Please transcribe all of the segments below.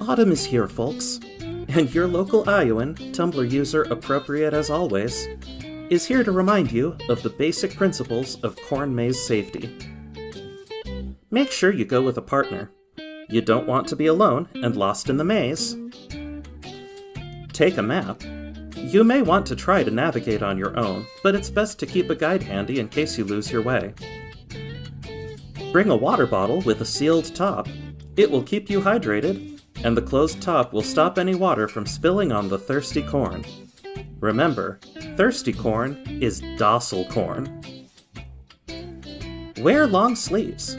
Autumn is here, folks, and your local Iowan, Tumblr user appropriate as always, is here to remind you of the basic principles of corn maze safety. Make sure you go with a partner. You don't want to be alone and lost in the maze. Take a map. You may want to try to navigate on your own, but it's best to keep a guide handy in case you lose your way. Bring a water bottle with a sealed top. It will keep you hydrated, and the closed top will stop any water from spilling on the thirsty corn. Remember, thirsty corn is docile corn. Wear long sleeves.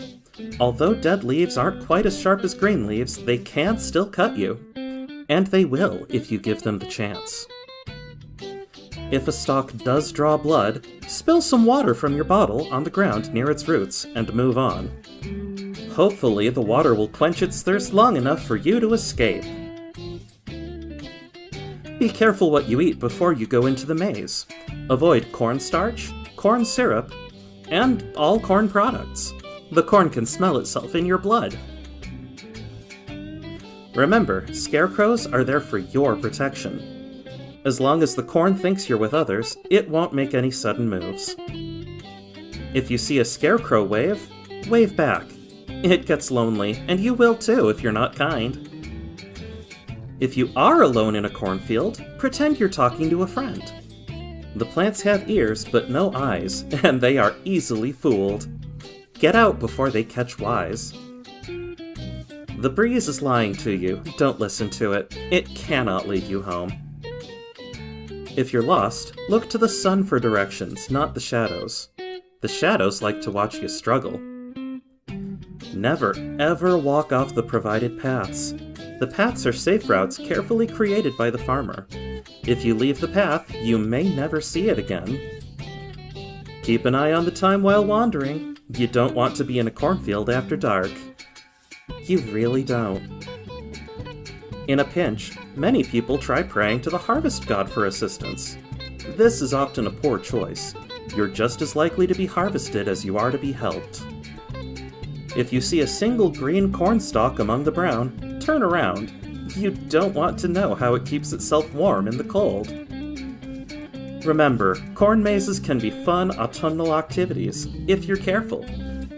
Although dead leaves aren't quite as sharp as green leaves, they can still cut you. And they will if you give them the chance. If a stalk does draw blood, spill some water from your bottle on the ground near its roots and move on. Hopefully the water will quench its thirst long enough for you to escape. Be careful what you eat before you go into the maze. Avoid cornstarch, corn syrup, and all corn products. The corn can smell itself in your blood. Remember, scarecrows are there for your protection. As long as the corn thinks you're with others, it won't make any sudden moves. If you see a scarecrow wave, wave back. It gets lonely, and you will too if you're not kind. If you are alone in a cornfield, pretend you're talking to a friend. The plants have ears but no eyes, and they are easily fooled. Get out before they catch wise. The breeze is lying to you, don't listen to it. It cannot lead you home. If you're lost, look to the sun for directions, not the shadows. The shadows like to watch you struggle. Never, ever walk off the provided paths. The paths are safe routes carefully created by the farmer. If you leave the path, you may never see it again. Keep an eye on the time while wandering. You don't want to be in a cornfield after dark. You really don't. In a pinch, many people try praying to the harvest god for assistance. This is often a poor choice. You're just as likely to be harvested as you are to be helped. If you see a single green corn stalk among the brown, turn around. You don't want to know how it keeps itself warm in the cold. Remember, corn mazes can be fun autumnal activities, if you're careful.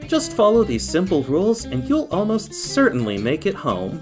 Just follow these simple rules and you'll almost certainly make it home.